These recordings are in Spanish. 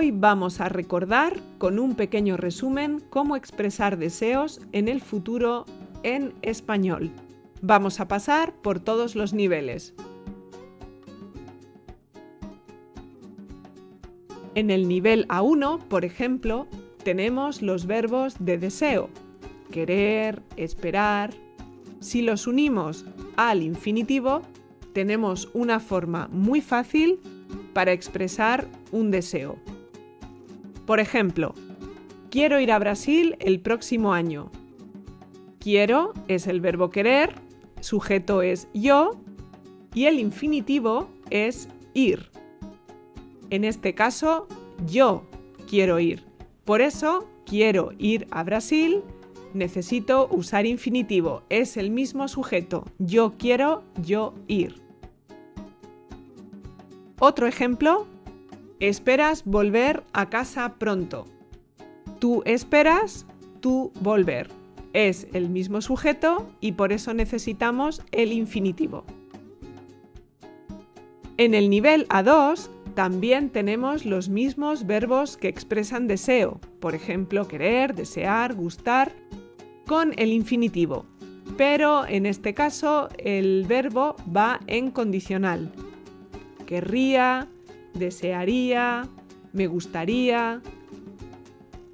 Hoy vamos a recordar con un pequeño resumen cómo expresar deseos en el futuro en español. Vamos a pasar por todos los niveles. En el nivel A1, por ejemplo, tenemos los verbos de deseo, querer, esperar. Si los unimos al infinitivo, tenemos una forma muy fácil para expresar un deseo. Por ejemplo, quiero ir a Brasil el próximo año. Quiero es el verbo querer, sujeto es yo y el infinitivo es ir. En este caso, yo quiero ir. Por eso, quiero ir a Brasil, necesito usar infinitivo. Es el mismo sujeto. Yo quiero, yo ir. Otro ejemplo, esperas volver a casa pronto. Tú esperas, tú volver. Es el mismo sujeto y por eso necesitamos el infinitivo. En el nivel A2 también tenemos los mismos verbos que expresan deseo, por ejemplo, querer, desear, gustar, con el infinitivo. Pero en este caso el verbo va en condicional, querría, desearía, me gustaría.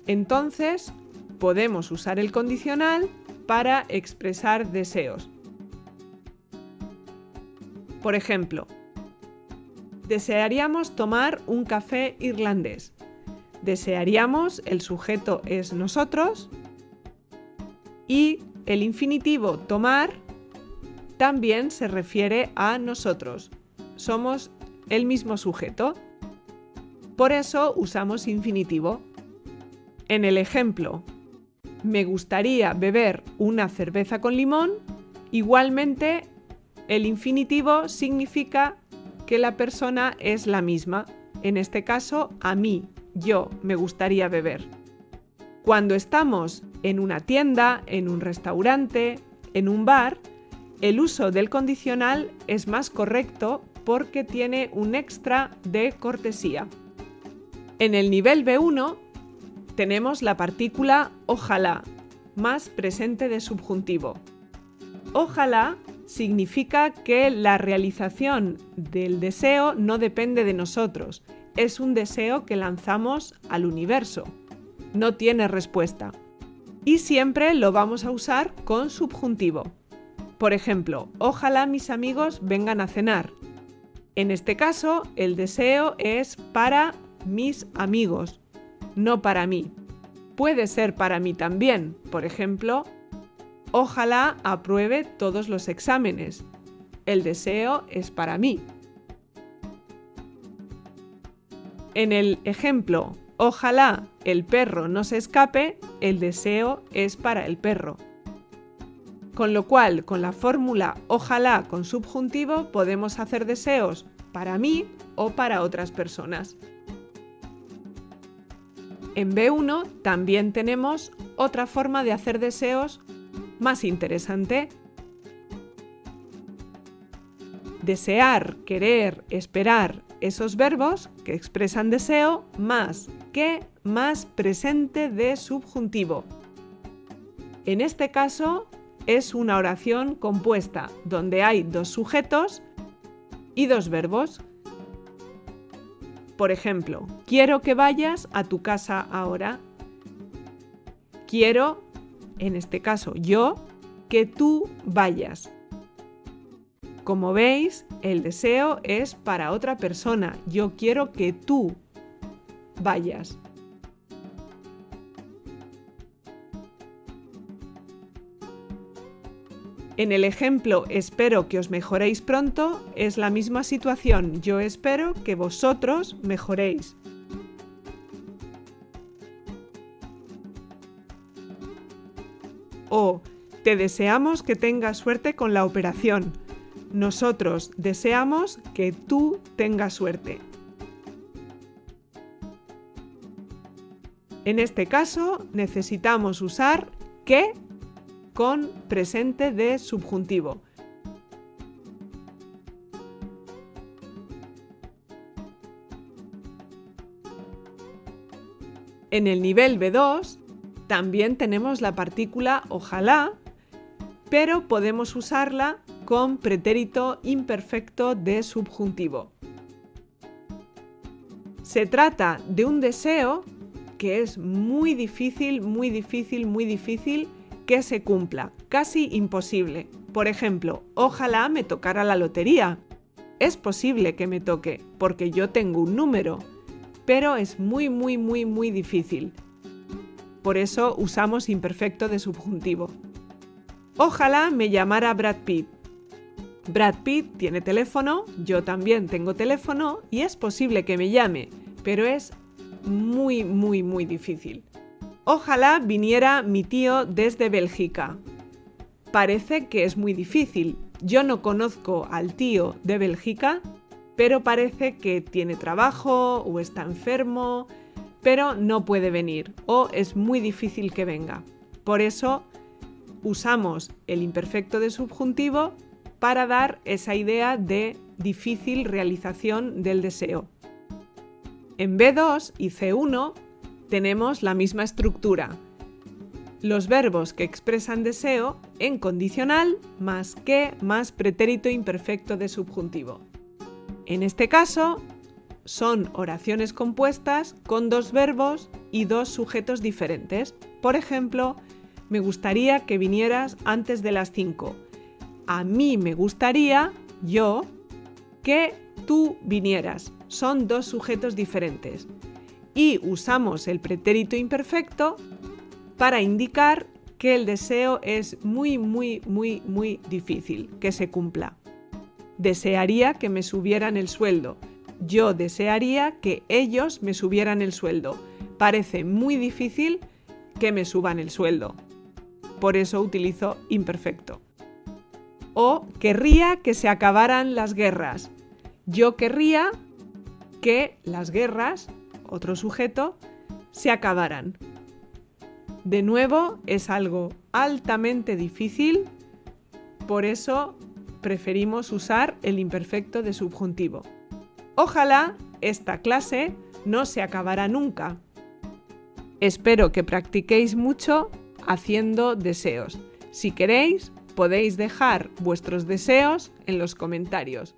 Entonces, podemos usar el condicional para expresar deseos. Por ejemplo, desearíamos tomar un café irlandés. Desearíamos, el sujeto es nosotros y el infinitivo tomar también se refiere a nosotros. Somos el mismo sujeto. Por eso usamos infinitivo. En el ejemplo, me gustaría beber una cerveza con limón, igualmente el infinitivo significa que la persona es la misma. En este caso, a mí, yo, me gustaría beber. Cuando estamos en una tienda, en un restaurante, en un bar, el uso del condicional es más correcto porque tiene un extra de cortesía. En el nivel B1 tenemos la partícula ojalá, más presente de subjuntivo. Ojalá significa que la realización del deseo no depende de nosotros, es un deseo que lanzamos al universo. No tiene respuesta. Y siempre lo vamos a usar con subjuntivo. Por ejemplo, ojalá mis amigos vengan a cenar. En este caso, el deseo es para mis amigos, no para mí. Puede ser para mí también, por ejemplo, ojalá apruebe todos los exámenes. El deseo es para mí. En el ejemplo, ojalá el perro no se escape, el deseo es para el perro. Con lo cual, con la fórmula ojalá con subjuntivo podemos hacer deseos para mí o para otras personas. En B1 también tenemos otra forma de hacer deseos más interesante. Desear, querer, esperar, esos verbos que expresan deseo más que más presente de subjuntivo. En este caso es una oración compuesta donde hay dos sujetos y dos verbos. Por ejemplo, quiero que vayas a tu casa ahora. Quiero, en este caso yo, que tú vayas. Como veis, el deseo es para otra persona. Yo quiero que tú vayas. En el ejemplo espero que os mejoréis pronto es la misma situación. Yo espero que vosotros mejoréis. O te deseamos que tengas suerte con la operación. Nosotros deseamos que tú tengas suerte. En este caso necesitamos usar que con presente de subjuntivo. En el nivel B2 también tenemos la partícula ojalá, pero podemos usarla con pretérito imperfecto de subjuntivo. Se trata de un deseo que es muy difícil, muy difícil, muy difícil que se cumpla, casi imposible. Por ejemplo, ojalá me tocara la lotería. Es posible que me toque, porque yo tengo un número, pero es muy, muy, muy, muy difícil. Por eso usamos imperfecto de subjuntivo. Ojalá me llamara Brad Pitt. Brad Pitt tiene teléfono, yo también tengo teléfono y es posible que me llame, pero es muy, muy, muy difícil. Ojalá viniera mi tío desde Bélgica. Parece que es muy difícil. Yo no conozco al tío de Bélgica, pero parece que tiene trabajo o está enfermo, pero no puede venir o es muy difícil que venga. Por eso usamos el imperfecto de subjuntivo para dar esa idea de difícil realización del deseo. En B2 y C1 tenemos la misma estructura. Los verbos que expresan deseo en condicional más que más pretérito imperfecto de subjuntivo. En este caso, son oraciones compuestas con dos verbos y dos sujetos diferentes. Por ejemplo, me gustaría que vinieras antes de las 5. A mí me gustaría, yo, que tú vinieras. Son dos sujetos diferentes. Y usamos el pretérito imperfecto para indicar que el deseo es muy, muy, muy, muy difícil que se cumpla. Desearía que me subieran el sueldo. Yo desearía que ellos me subieran el sueldo. Parece muy difícil que me suban el sueldo. Por eso utilizo imperfecto. O querría que se acabaran las guerras. Yo querría que las guerras, otro sujeto, se acabaran. De nuevo, es algo altamente difícil, por eso preferimos usar el imperfecto de subjuntivo. Ojalá esta clase no se acabará nunca. Espero que practiquéis mucho haciendo deseos. Si queréis, podéis dejar vuestros deseos en los comentarios.